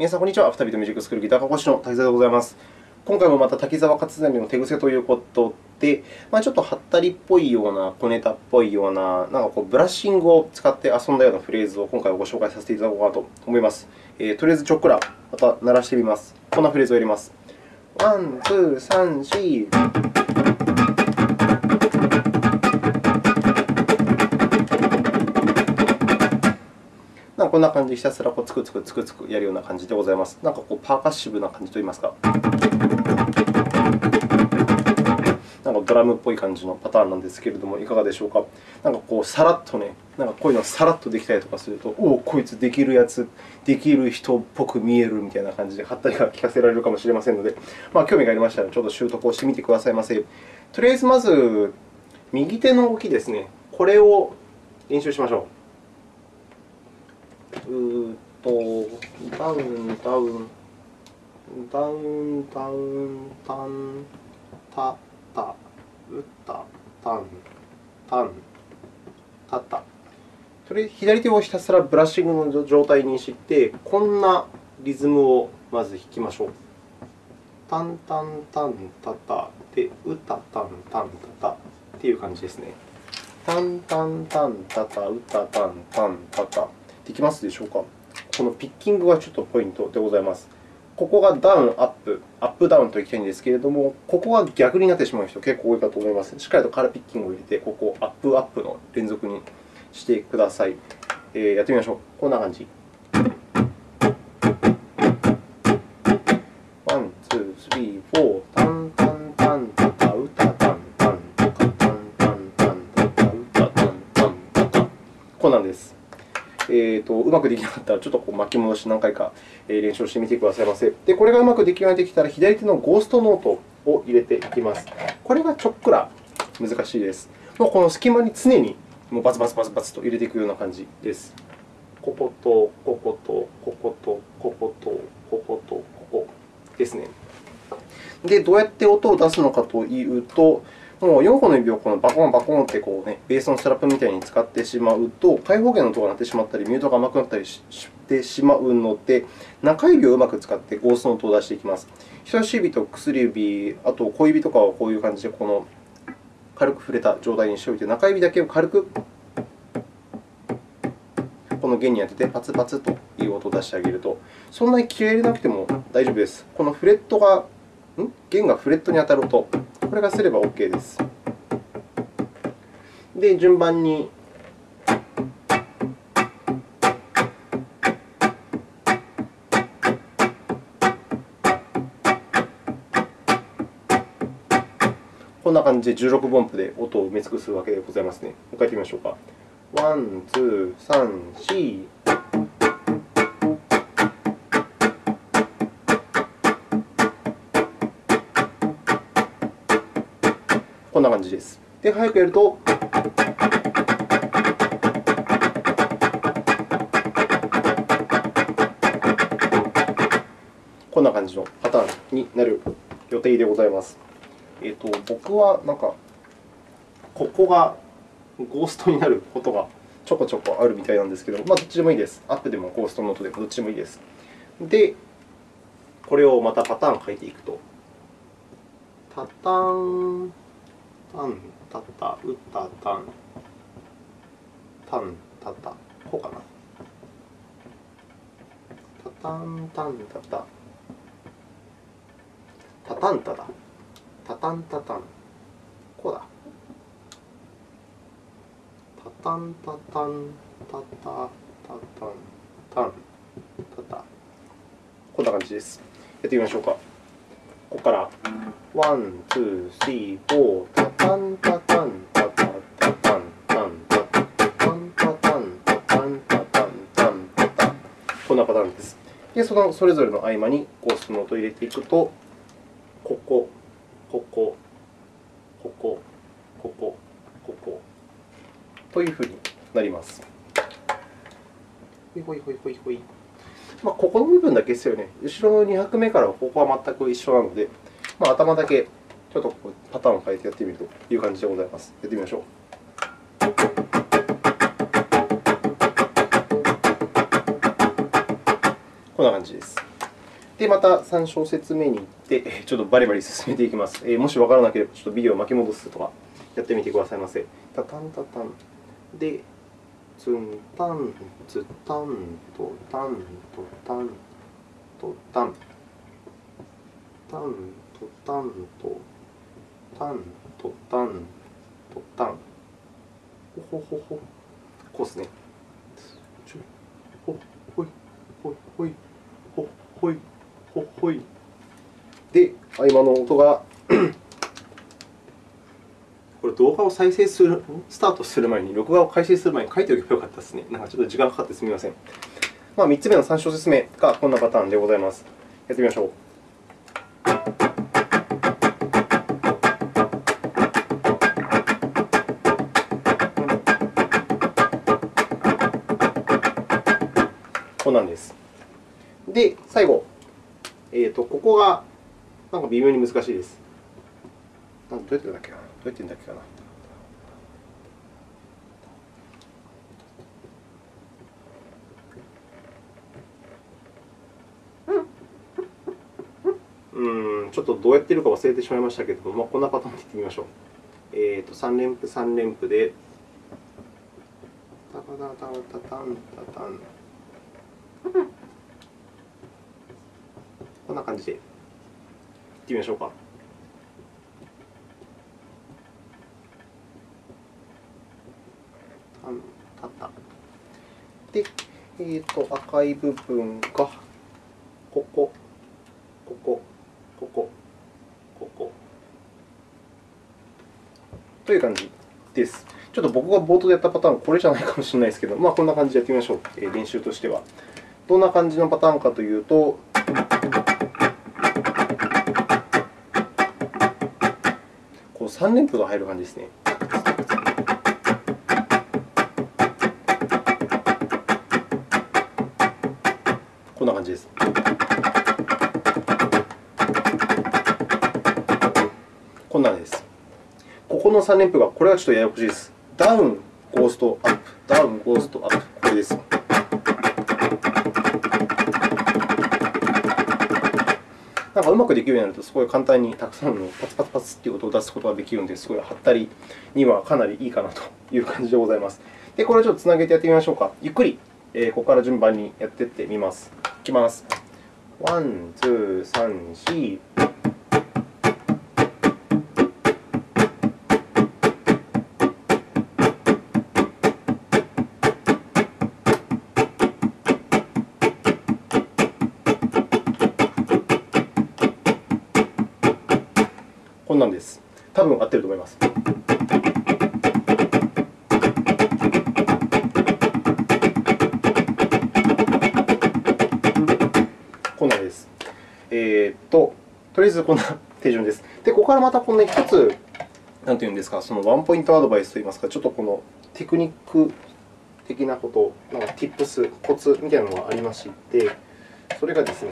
皆さん、こんにちは。アフタービートミュージックスクールギター科講師の滝沢でございます。今回もまた滝沢勝成の手癖ということで、まあ、ちょっとはったりっぽいような、小ネタっぽいような、なんかこうブラッシングを使って遊んだようなフレーズを今回ご紹介させていただこうかなと思います。えー、とりあえずちょっくらまた鳴らしてみます。こんなフレーズをやります。ワン、ツー、サン、シー。こんな感じでひたすらこうつくつくつくつくやるような感じでございます。なんかこうパーカッシブな感じといいますか、なんかドラムっぽい感じのパターンなんですけれども、いかがでしょうか。なんかこうさらっとね、なんかこういうのさらっとできたりとかすると、おお、こいつできるやつ、できる人っぽく見えるみたいな感じで、はったりが聞かせられるかもしれませんので、まあ、興味がありましたら、ちょっと習得をしてみてくださいませ。とりあえずまず、右手の動きですね、これを練習しましょう。うと、ダウン、ダウン、ダウン、ダウン、タン、タ、タ、ウタ、タン、タン、タタ。それ左手をひたすらブラッシングの状態にして、こんなリズムをまず弾きましょう。タンタンタンタタで、ウタタンタンタタっていう感じですね。タンタンタンタタ、ウタタンタンタタ。できますでしょうか。このピッキングがちょっとポイントでございます。ここがダウン、アップ、アップダウンといきたいんですけれども、ここが逆になってしまう人結構多いかと思います。しっかりとカラーピッキングを入れて、ここをアップ、アップの連続にしてください。えー、やってみましょう。こんな感じ。えーと、うまくできなかったら、ちょっとこう巻き戻し何回か練習してみてくださいませ。で、これがうまくできるようにできたら、左手のゴーストノートを入れていきます。これがちょっくら難しいです。もうこの隙間に常にもうバツバツバツバツと入れていくような感じです。ここと、ここと、ここと、ここと、ここと、ここですね。で、どうやって音を出すのかというと、もう4本の指をこのバコンバコンってこう、ね、ベースのストラップみたいに使ってしまうと、開放弦の音が鳴ってしまったり、ミュートが甘くなったりしてしまうので、中指をうまく使ってゴーストの音を出していきます。人差し指と薬指、あと小指とかはこういう感じでこの軽く触れた状態にしておいて、中指だけを軽くこの弦に当ててパツパツという音を出してあげると、そんなに気を入れなくても大丈夫です。このフレットが、ん？弦がフレットに当たる音、これがすれば OK です。で、順番にこんな感じで16分音符で音を埋め尽くすわけでございますね。もう一回やってみましょうか。ワン、ツー、サン、シー。こんな感じです。で、早くやると。こんな感じのパターンになる予定でございます。えーと、僕はなんか、ここがゴーストになることがちょこちょこあるみたいなんですけど、まあ、どっちでもいいです。アップでもゴーストノートでもどっちでもいいです。で、これをまたパターンを書いていくと。パタタン。タン、タタ、ウタ、タン、タン、タタ、こうかな。タタン、タン、タタ、タタンタだ。タタンタタン、こうだ。タタンタタン、タタ、タタン、タン、タタ。こんな感じです。やってみましょうか。ここから、ワン、ツー、スリー、フォー、タタンタタン、タタタタン、タン、タタタン、タタン、タタン、タタン、タン、タタこんなパターンです。で、そのそれぞれの合間にゴーストの音を入れていくと、ここ、ここ、ここ、ここ、ここというふうになります。ほいほいほいほいほい。まあ、ここの部分だけですよね。後ろの2拍目からここは全く一緒なので、まあ、頭だけちょっとパターンを変えてやってみるという感じでございます。やってみましょう。こんな感じです。で、また3小節目に行って、ちょっとバリバリ進めていきます。えー、もしわからなければ、ちょっとビデオを巻き戻すとかやってみてくださいませ。タタンタタン。で、ツンタン、ツタンとタンとタンとタン。タンとタンとタンとタンとタン。ほほほほ。こうですね。ほほいほほいほほいほほい。で、合間の音がこれ動画を再生する、スタートする前に、録画を開始する前に書いておけばよかったですね。なんかちょっと時間かかってすみません。まあ、3つ目の3小節目がこんなパターンでございます。やってみましょう。こなんです。で、最後、えーと、ここがなんか微妙に難しいです。どうやってんだっけな？どうやってんだっけかな？うん、ちょっとどうやってるか忘れてしまいましたけれども、まあ、こんなパターンでいってみましょう。え、ー、と、3連符、3連符で、タタタタタタンタタン。こんな感じでいってみましょうか。たたで、えーと、赤い部分がここ、ここ、ここ、ここという感じです。ちょっと僕が冒頭でやったパターン、これじゃないかもしれないですけど、まあ、こんな感じでやってみましょう、練習としては。どんな感じのパターンかというと、3連符が入る感じですね。こんな感じです。こんなんです。ここの3連符が、これはちょっとややこしいです。ダウン、ゴースト、アップ、ダウン、ゴースト、アップ。なんかうまくできるようになると、すごい簡単にたくさんのパツパツパツという音を出すことができるので、すごいはったりにはかなりいいかなという感じでございます。で、これをちょっとつなげてやってみましょうか。ゆっくり、えー、ここから順番にやっていってみます。いきます。ワン、ツー、サン、シー。です。多分合ってると思います。こんなです。えー、っと、とりあえずこんな手順です。で、ここからまたこの、一つ、なんていうんですか、そのワンポイントアドバイスといいますか、ちょっとこのテクニック的なこと、なんか Tips、コツみたいなのがありまして、それがですね、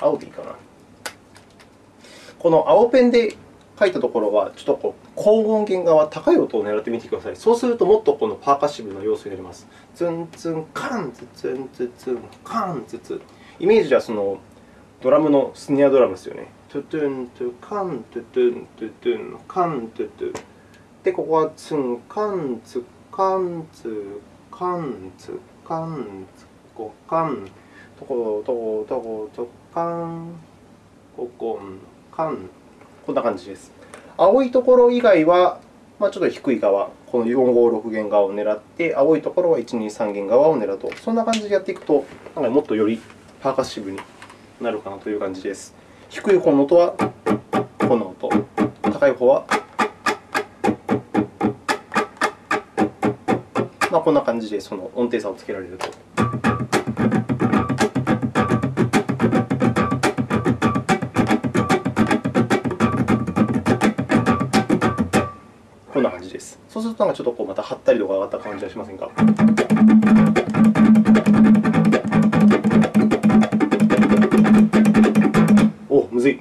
青でいいかな。この青ペンで書いたところは、ちょっとこう高音源側、高い音を狙ってみてください。そうすると、もっとこのパーカッシブな要素になります。ツンツン、カンツツンツツン、カンツツン。イメージはそのドラムのスネアドラムですよね。トゥトゥン、トゥカン、トゥトゥン、トゥトゥン、カン、トゥトゥ。で、ここはツン、カンツ、カンツ、カンツ、カンツ、コカン、トコトコトコトカン、ココン、カン。こんな感じです。青いところ以外は、まあ、ちょっと低い側、この456弦側を狙って、青いところは123弦側を狙うと、そんな感じでやっていくと、なんかもっとよりパーカッシブになるかなという感じです。低い方の音はこの音、高い方はまあ、こんな感じでその音程差をつけられると。と、なんかちょっとこうまた張ったりとか上がった感じはしませんか？おむずい。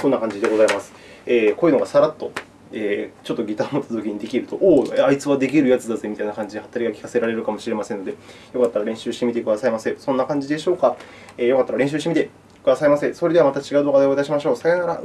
こんな感じでございます。えー、こういうのがさらっとえー、ちょっとギターを持ったときにできると、おお、あいつはできるやつだぜみたいな感じで、はったりが聞かせられるかもしれませんので、よかったら練習してみてくださいませ。そんな感じでしょうか？えー、よかったら練習してみてくださいませ。それではまた違う動画でお会いいたしましょう。さよなら。